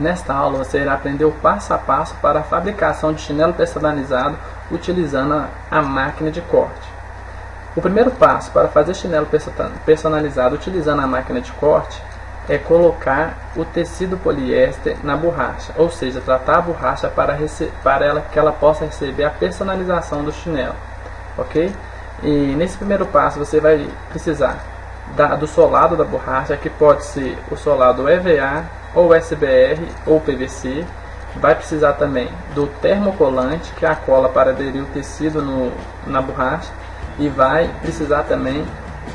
Nesta aula você irá aprender o passo a passo para a fabricação de chinelo personalizado utilizando a máquina de corte. O primeiro passo para fazer chinelo personalizado utilizando a máquina de corte é colocar o tecido poliéster na borracha, ou seja, tratar a borracha para, para ela, que ela possa receber a personalização do chinelo, ok? E nesse primeiro passo você vai precisar da, do solado da borracha, que pode ser o solado EVA, ou SBR, ou PVC. Vai precisar também do termocolante, que é a cola para aderir o tecido no, na borracha. E vai precisar também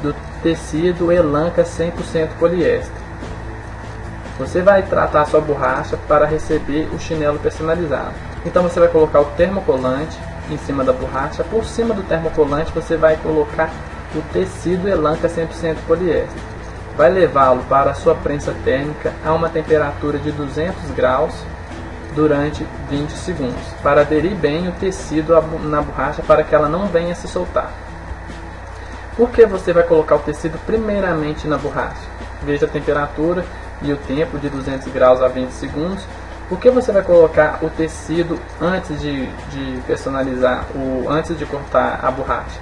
do tecido Elanca 100% poliéster. Você vai tratar a sua borracha para receber o chinelo personalizado. Então você vai colocar o termocolante em cima da borracha. Por cima do termocolante você vai colocar o tecido Elanca 100% poliéster. Vai levá-lo para a sua prensa térmica a uma temperatura de 200 graus durante 20 segundos, para aderir bem o tecido na borracha para que ela não venha se soltar. Por que você vai colocar o tecido primeiramente na borracha? Veja a temperatura e o tempo de 200 graus a 20 segundos. Por que você vai colocar o tecido antes de, de personalizar, o, antes de cortar a borracha?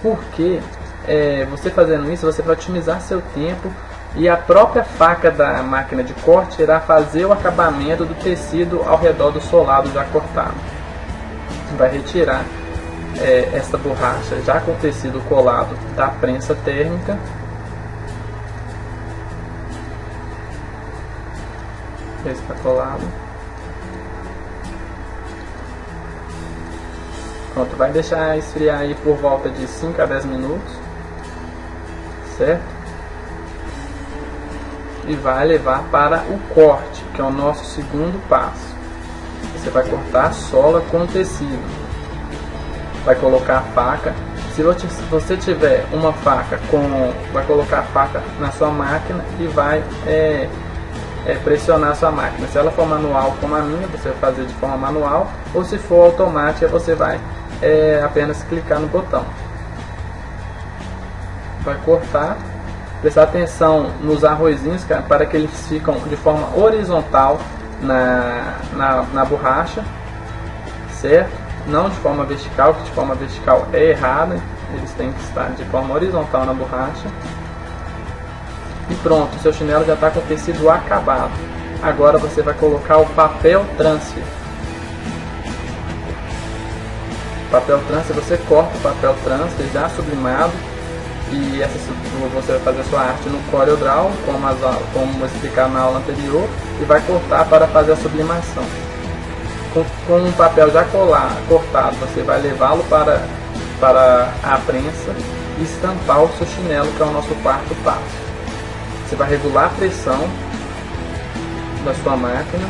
Porque é, você fazendo isso, você vai otimizar seu tempo e a própria faca da máquina de corte irá fazer o acabamento do tecido ao redor do solado já cortado. Vai retirar é, esta borracha já com o tecido colado da prensa térmica está colado. Pronto, vai deixar esfriar aí por volta de 5 a 10 minutos, certo? E vai levar para o corte, que é o nosso segundo passo. Você vai cortar a sola com tecido. Vai colocar a faca. Se você tiver uma faca com, vai colocar a faca na sua máquina e vai é, é, pressionar a sua máquina. Se ela for manual como a minha, você vai fazer de forma manual, ou se for automática, você vai é, apenas clicar no botão. Vai cortar, prestar atenção nos arrozinhos para que eles ficam de forma horizontal na, na, na borracha, certo? Não de forma vertical, que de forma vertical é errada, eles têm que estar de forma horizontal na borracha. E pronto, seu chinelo já está com o tecido acabado. Agora você vai colocar o papel transfer. Papel transfer, você corta o papel transfer já sublimado e essa, você vai fazer a sua arte no CorelDRAW, como, as, como explicar na aula anterior, e vai cortar para fazer a sublimação. Com, com um papel já colar, cortado, você vai levá-lo para, para a prensa e estampar o seu chinelo, que é o nosso quarto passo. Você vai regular a pressão da sua máquina.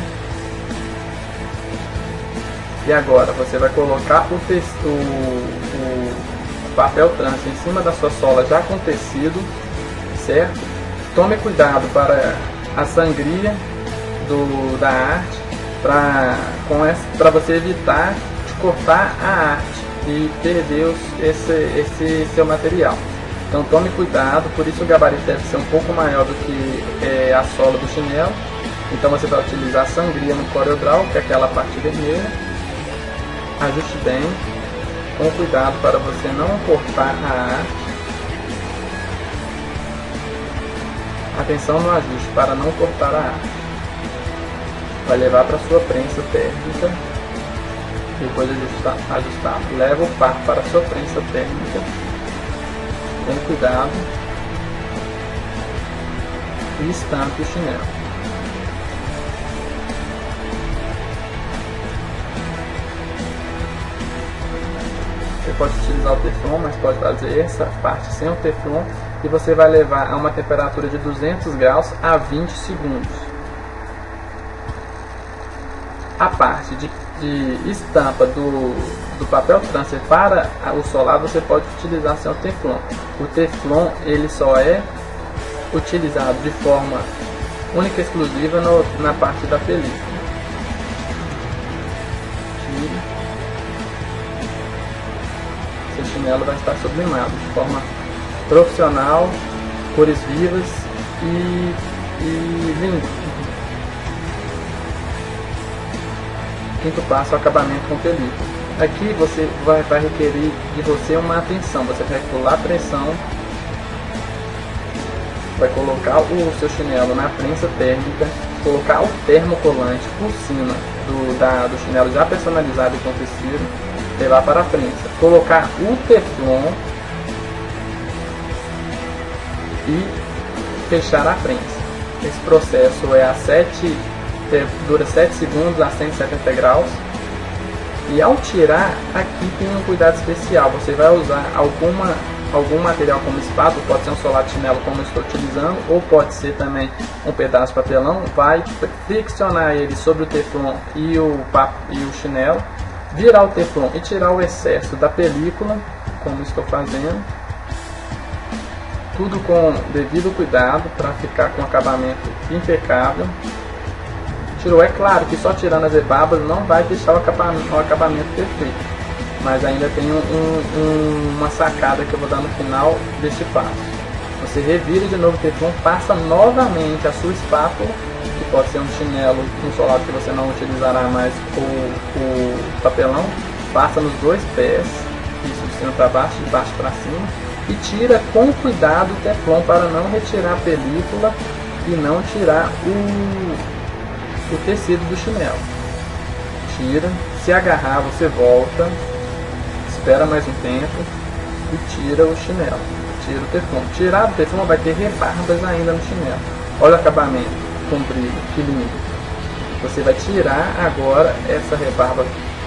E agora você vai colocar o, texto, o, o papel trans em cima da sua sola já com tecido, certo? Tome cuidado para a sangria do, da arte, para você evitar de cortar a arte e perder esse, esse seu material. Então tome cuidado, por isso o gabarito deve ser um pouco maior do que é, a sola do chinelo. Então você vai utilizar a sangria no CorelDRAW, que é aquela parte vermelha. Ajuste bem, com cuidado para você não cortar a arte. Atenção no ajuste para não cortar a arte. Vai levar para sua prensa térmica. Depois de ajustar, ajustar, leva o par para sua prensa térmica com cuidado e estampe o chinelo. Pode utilizar o teflon, mas pode fazer essa parte sem o teflon e você vai levar a uma temperatura de 200 graus a 20 segundos. A parte de, de estampa do, do papel transfer para o solar você pode utilizar seu teflon. O teflon ele só é utilizado de forma única e exclusiva no, na parte da película. Chinelo vai estar sublimado de forma profissional, cores vivas e, e lindo. Quinto passo, acabamento com película. Aqui você vai, vai requerer de você uma atenção. Você vai regular a pressão, vai colocar o seu chinelo na prensa térmica, colocar o termocolante por cima do, da, do chinelo já personalizado com tecido, levar para a prensa. Colocar o teflon e fechar a prensa. Esse processo é a 7, dura 7 segundos a 170 graus e ao tirar, aqui tem um cuidado especial. Você vai usar alguma, algum material como espátula, pode ser um solar de chinelo como eu estou utilizando, ou pode ser também um pedaço de papelão. Vai friccionar ele sobre o teflon e o, e o chinelo, virar o teflon e tirar o excesso da película, como estou fazendo. Tudo com devido cuidado para ficar com acabamento impecável tirou. É claro que só tirando as rebarbas não vai deixar o acabamento, o acabamento perfeito. Mas ainda tem um, um, uma sacada que eu vou dar no final deste passo. Você revira de novo o teflon, passa novamente a sua espátula, pode ser um chinelo, um solado que você não utilizará mais o, o papelão, passa nos dois pés, isso de cima para baixo, de baixo para cima, e tira com cuidado o teflon para não retirar a película e não tirar o, o tecido do chinelo. Tira, se agarrar você volta, espera mais um tempo e tira o chinelo. Tira o teflon. Tirar o teflon vai ter rebarbas ainda no chinelo. Olha o acabamento com brilho, que lindo. Você vai tirar agora essa rebarba,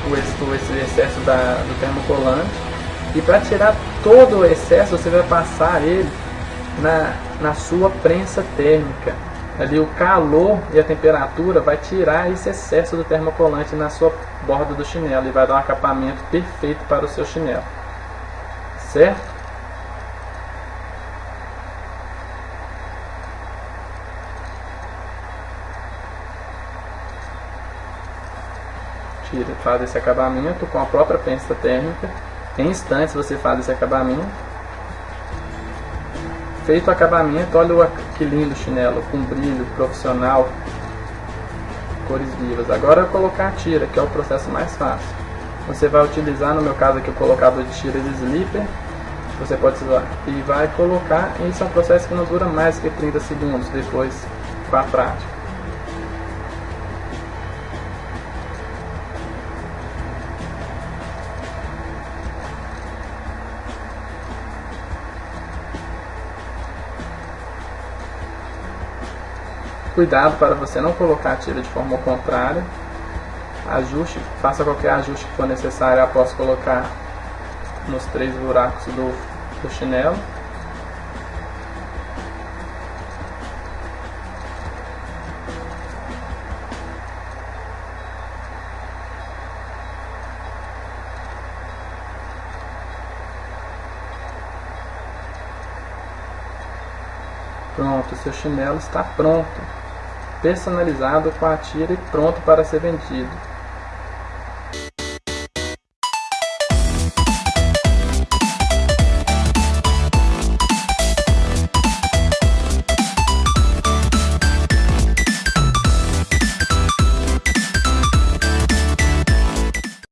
o esse excesso da, do termocolante. E para tirar todo o excesso, você vai passar ele na, na sua prensa térmica ali o calor e a temperatura vai tirar esse excesso do termocolante na sua borda do chinelo e vai dar um acabamento perfeito para o seu chinelo. Certo? Faz esse acabamento com a própria prensa térmica. Em instantes você faz esse acabamento Feito o acabamento, olha que lindo chinelo, com brilho profissional, cores vivas. Agora eu colocar a tira, que é o processo mais fácil. Você vai utilizar, no meu caso aqui, o colocador de tiras de slipper, você pode usar, e vai colocar, isso é um processo que não dura mais que 30 segundos, depois com a prática. Cuidado para você não colocar a tira de forma contrária. Ajuste, faça qualquer ajuste que for necessário após colocar nos três buracos do, do chinelo. Pronto, seu chinelo está pronto personalizado com a tira e pronto para ser vendido.